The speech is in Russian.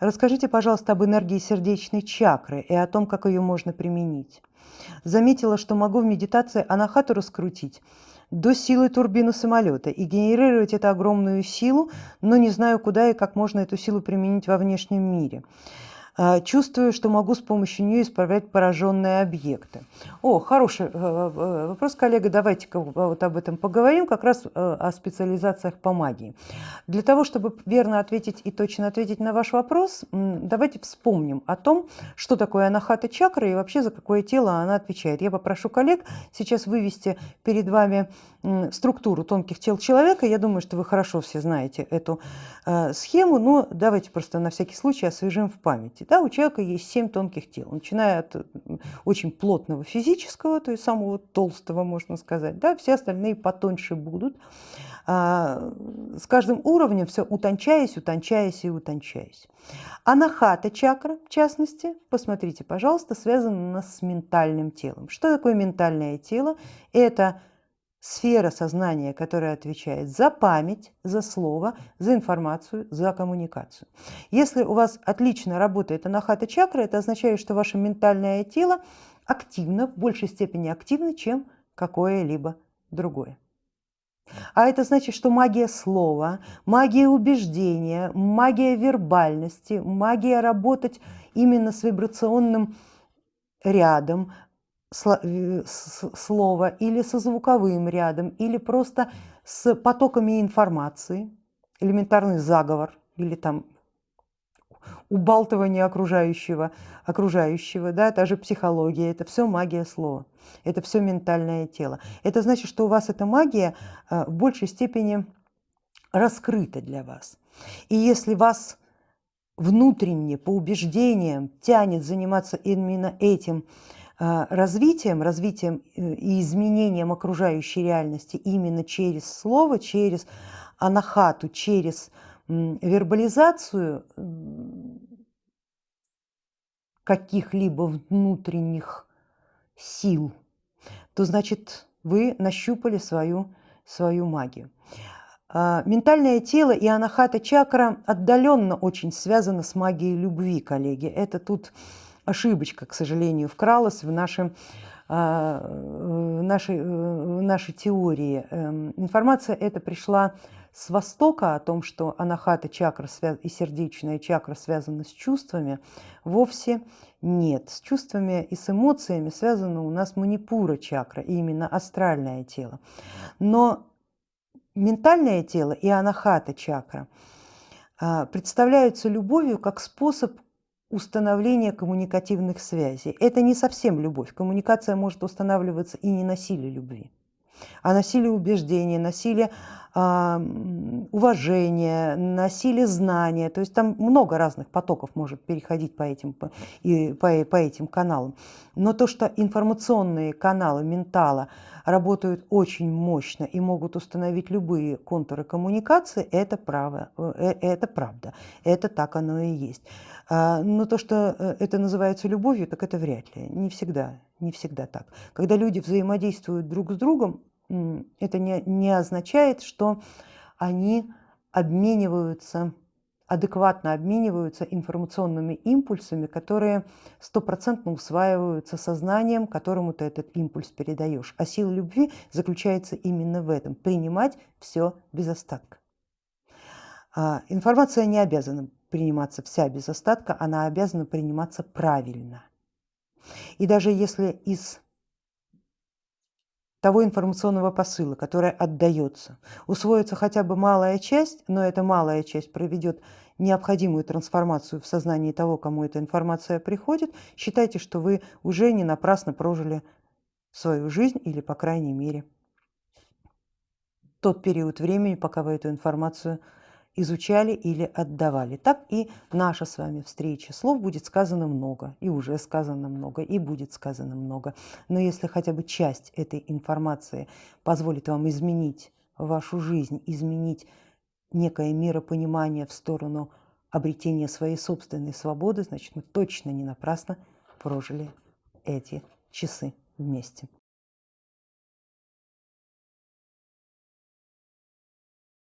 Расскажите, пожалуйста, об энергии сердечной чакры и о том, как ее можно применить. Заметила, что могу в медитации анахату раскрутить до силы турбины самолета и генерировать эту огромную силу, но не знаю, куда и как можно эту силу применить во внешнем мире. А, чувствую, что могу с помощью нее исправлять пораженные объекты. О, хороший э, э, вопрос, коллега, давайте-ка вот об этом поговорим, как раз э, о специализациях по магии. Для того, чтобы верно ответить и точно ответить на ваш вопрос, давайте вспомним о том, что такое анахата чакра и вообще за какое тело она отвечает. Я попрошу коллег сейчас вывести перед вами структуру тонких тел человека. Я думаю, что вы хорошо все знаете эту схему, но давайте просто на всякий случай освежим в памяти. Да, у человека есть семь тонких тел, начиная от очень плотного физического, то есть самого толстого, можно сказать, да, все остальные потоньше будут. А, с каждым уровнем все утончаясь, утончаясь и утончаясь. Анахата чакра, в частности, посмотрите, пожалуйста, связана с ментальным телом. Что такое ментальное тело? Это сфера сознания, которая отвечает за память, за слово, за информацию, за коммуникацию. Если у вас отлично работает анахата чакра, это означает, что ваше ментальное тело активно, в большей степени активно, чем какое-либо другое. А это значит, что магия слова, магия убеждения, магия вербальности, магия работать именно с вибрационным рядом, слова или со звуковым рядом, или просто с потоками информации, элементарный заговор или там убалтывание окружающего, окружающего, да, та же психология, это все магия слова, это все ментальное тело. Это значит, что у вас эта магия э, в большей степени раскрыта для вас. И если вас внутренне, по убеждениям тянет заниматься именно этим, развитием, развитием э, и изменением окружающей реальности именно через слово, через анахату, через вербализацию каких-либо внутренних сил, то значит вы нащупали свою, свою магию. А, ментальное тело и анахата чакра отдаленно очень связаны с магией любви, коллеги. Это тут ошибочка, к сожалению, вкралась в наши, а, в нашей, в нашей теории. Эм, информация эта пришла с востока о том, что анахата чакра и сердечная чакра связаны с чувствами, вовсе нет. С чувствами и с эмоциями связана у нас манипура чакра, и именно астральное тело. Но ментальное тело и анахата чакра а, представляются любовью как способ установления коммуникативных связей. Это не совсем любовь. Коммуникация может устанавливаться и не на силе любви, а на силе убеждения, на силе э, уважения, на силе знания. То есть там много разных потоков может переходить по этим, по, и, по, по этим каналам. Но то, что информационные каналы ментала работают очень мощно и могут установить любые контуры коммуникации, это, право, э, это правда, это так оно и есть. А, но то, что э, это называется любовью, так это вряд ли, не всегда, не всегда так. Когда люди взаимодействуют друг с другом, это не, не означает, что они обмениваются, адекватно обмениваются информационными импульсами, которые стопроцентно усваиваются сознанием, которому ты этот импульс передаешь. А сила любви заключается именно в этом, принимать все без остатка. А, информация не обязана приниматься вся без остатка, она обязана приниматься правильно. И даже если из того информационного посыла, который отдается, усвоится хотя бы малая часть, но эта малая часть проведет необходимую трансформацию в сознании того, кому эта информация приходит, считайте, что вы уже не напрасно прожили свою жизнь или, по крайней мере, тот период времени, пока вы эту информацию изучали или отдавали. Так и наша с вами встреча. Слов будет сказано много, и уже сказано много, и будет сказано много. Но если хотя бы часть этой информации позволит вам изменить вашу жизнь, изменить некое миропонимание в сторону обретения своей собственной свободы, значит мы точно не напрасно прожили эти часы вместе.